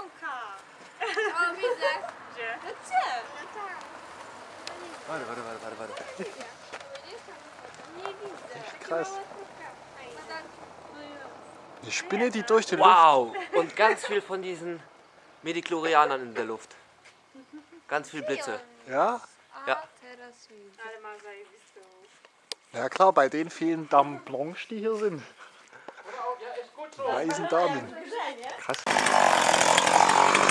Małka. O, widzę. Gdzie? No gdzie? Warte, warte. Nie widzę. Krass. No. Eine Spinne, die durch die Wow! Und ganz viel von diesen Mediklorianern in der Luft. Ganz viel Blitze. Luft. Ja? Ja. Ja klar, bei den vielen Damen Blanche, die hier sind. Weißen Damen. Krass.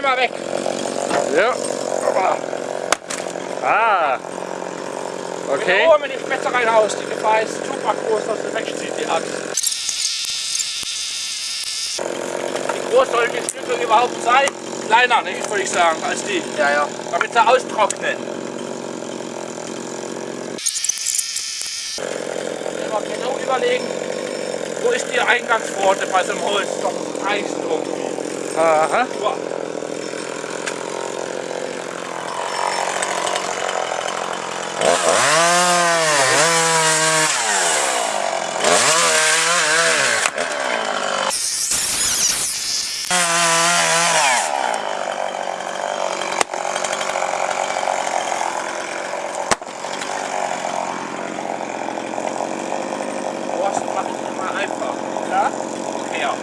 Weg, immer weg. Ja. Ah. Okay. Ruhe mit den Spetzereien aus. Die Gefahr ist super groß, dass sie wegzieht, die Axt. Wie groß sollen die Stücke überhaupt sein? Kleiner, ne, würde ich sagen, als die. Ja, ja. Damit sie austrocknen. Immer genau überlegen, wo ist die Eingangspforte bei so einem Holz? Doch Eis irgendwie. Aha. Boah. Borsten mache ich immer einfach. Ja? Ja.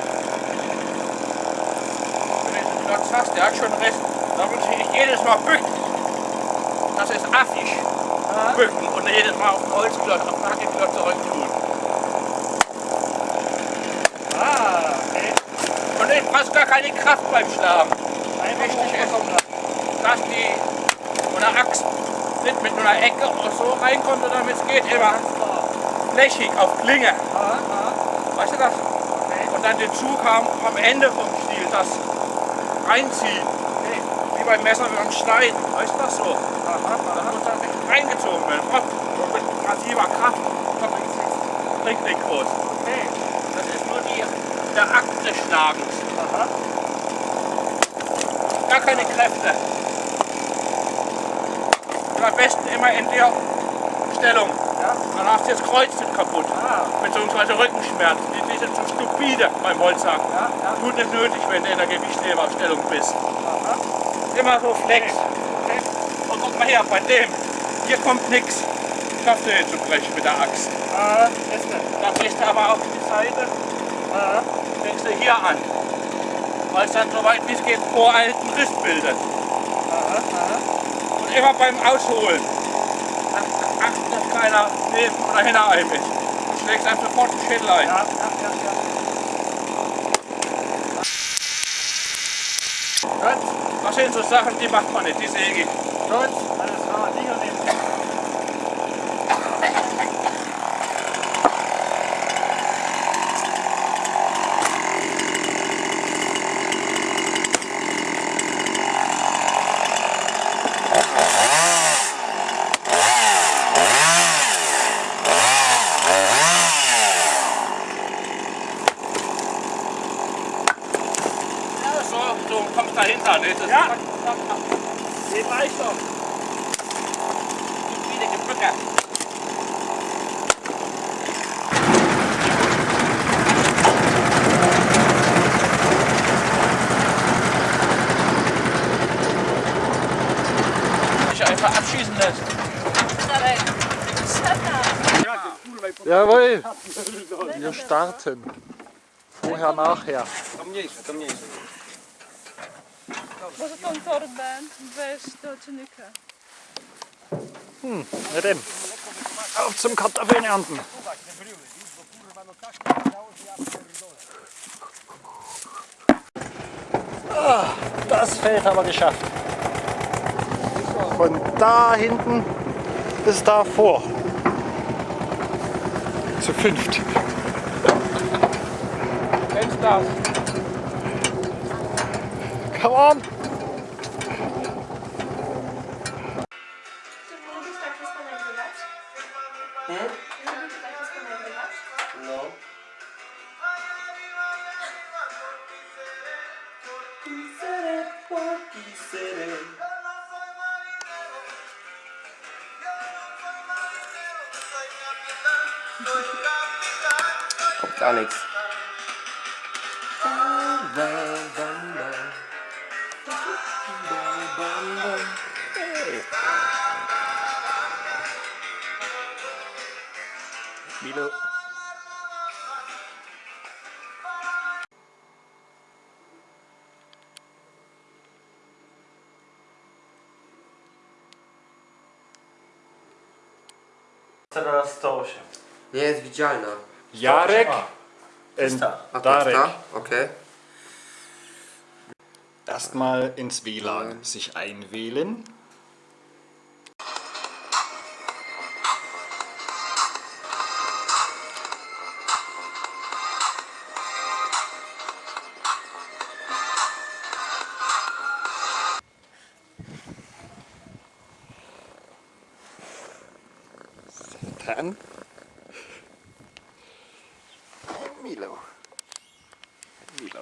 Gesagt hast, der hat schon recht, da muss ich jedes Mal bücken. Das ist affig. Bücken und jedes Mal auf den Holzklotz, auf den Hackeklotz zurück tun. Ah, okay. Und ich brauche gar keine Kraft beim Schlagen. Wichtig ist, dass die so eine Axt nicht mit einer Ecke oder so reinkommt, sondern damit es geht immer flächig auf Klinge. Weißt du das? Und dann den Zug haben am Ende vom Stiel, das reinziehen. Wie beim Messer beim Schneiden. Weißt du das so? Das muss dann echt reingezogen werden. Hopp, mit massiver Kraft. Bringt nicht groß. Das ist nur die, der Akt des Schlagens. Gar keine Kräfte. Und am besten immer in der Stellung. Dann hast du das Kreuz nicht kaputt. Beziehungsweise Rückenschmerzen. Die, sind zu stupide beim Holzhacken. Tut nicht nötig, wenn du in der Gewichtheberstellung bist. Immer so flex. Und guck mal her, bei dem. Hier kommt nichts. Schaffst du den zu brechen mit der Axt. Da brichst du aber auf die Seite. Fängst du hier an. Weil es dann so weit wie es geht vor einen Riss bildet. Und immer beim Ausholen. Ach- Achten, dass keiner neben oder hinter einem ist. Du schlägst einem sofort den Schädel ein. Das sind so Sachen, die macht man nicht, die säge ich. Ja, so, so kommst dahinter. Ne? Das ja. Geht leichter. Wieder Gebücke. Dich einfach abschießen lässt. Jawohl. Wir starten. Vorher, nachher. Może tą torbę weź do czynnika. Na denn. Auf zum Kartoffeln ernten. Ah, das Feld haben wir geschafft. Von da hinten bis da vor. Zu fünft. Come on. Hmm? No. Teraz 108. Nie jest widzialna. Jarek da. A to Darek. ta? Okej. erstmal ins WLAN sich einwählen. Dann Milo. Milo.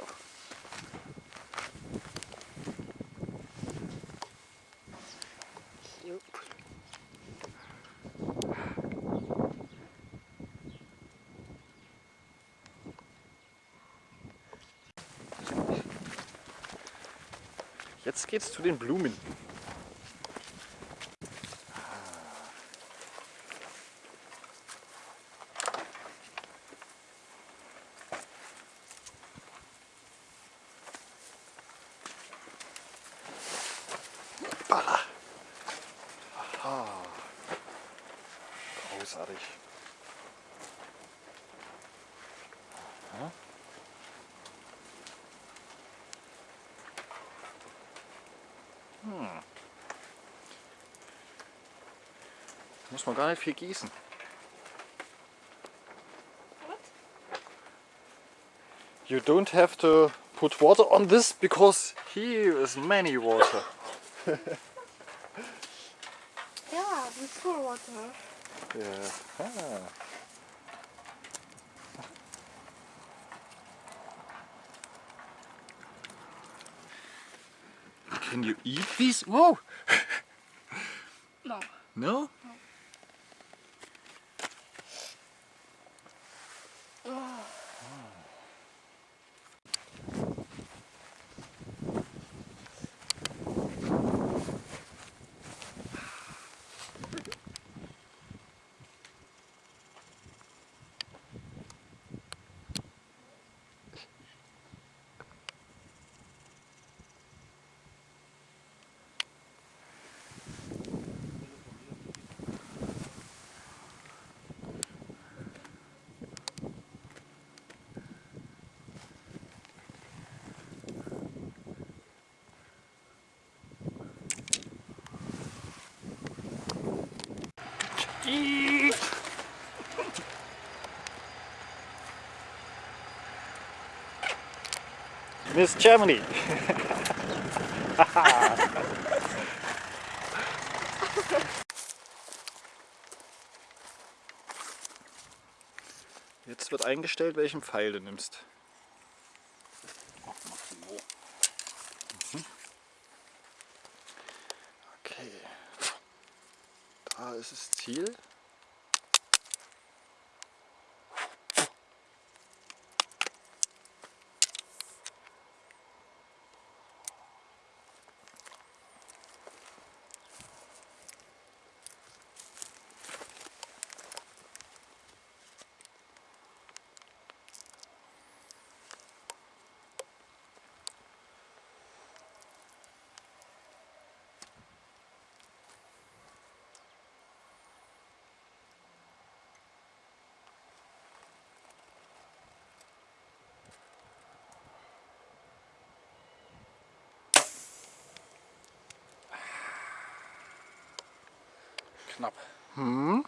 Jetzt geht's zu den Blumen. Aha. Großartig. Aha. Hm. Muss man gar nicht viel gießen. What? You don't have to put water on this because here is many water. Ja, with full water. Yeah. Ah. Can you eat these? Whoa! No. No? Miss Germany. Jetzt wird eingestellt, welchen Pfeil du nimmst. Okay. Da ist das Ziel. knapp. Hm.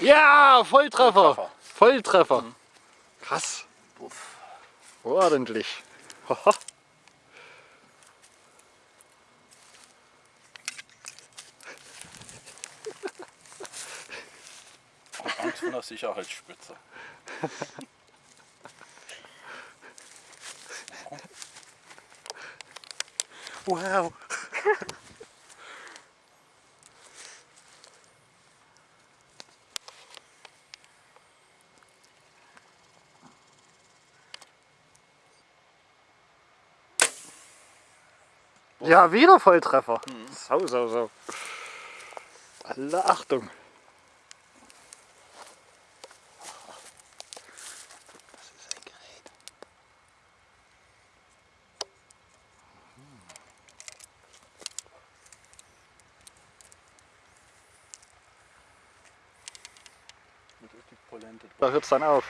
Ja, Volltreffer. Volltreffer. Volltreffer. Mhm. Krass. Uff. Ordentlich. Vor der Sicherheitsspitze. wow. Ja, wieder Volltreffer. Sau, sau, sau. Alle Achtung. Das ist ein Gerät. Mit richtig Polente. Da hört es dann auf.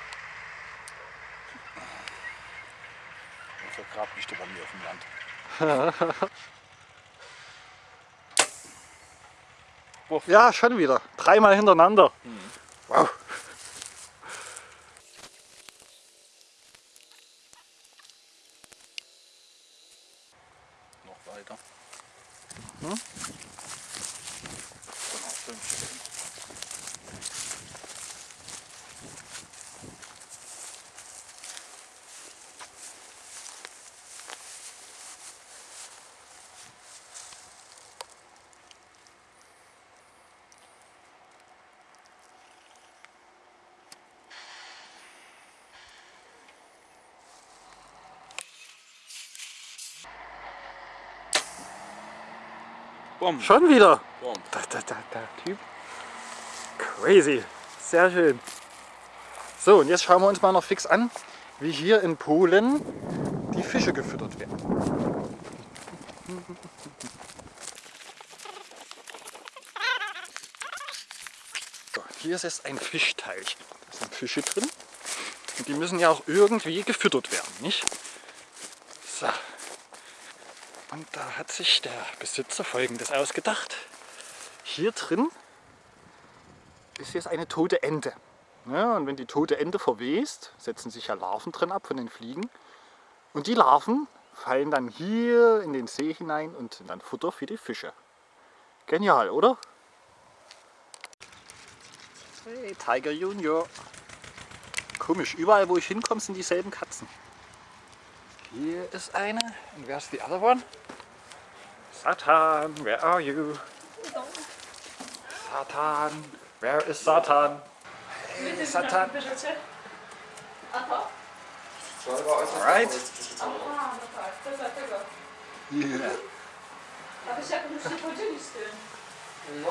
Das vergrabt nicht bei mir auf dem Land. Ja, schon wieder. Dreimal hintereinander. Wow. Bumm. Schon wieder. Da, da, da, der Typ. Crazy. Sehr schön. So, und jetzt schauen wir uns mal noch fix an, wie hier in Polen die Fische gefüttert werden. So, hier ist jetzt ein Fischteich. Da sind Fische drin. Und die müssen ja auch irgendwie gefüttert werden, nicht? So. Und da hat sich der Besitzer folgendes ausgedacht. Hier drin ist jetzt eine tote Ente. Ja, und wenn die tote Ente verwest, setzen sich ja Larven drin ab von den Fliegen. Und die Larven fallen dann hier in den See hinein und sind dann Futter für die Fische. Genial, oder? Hey, Tiger Junior. Komisch, überall wo ich hinkomme, sind dieselben Katzen. Hier ist eine. And where's the other one? Satan, where are you? Satan, where is Satan? Hey, Satan. Alright. Yeah.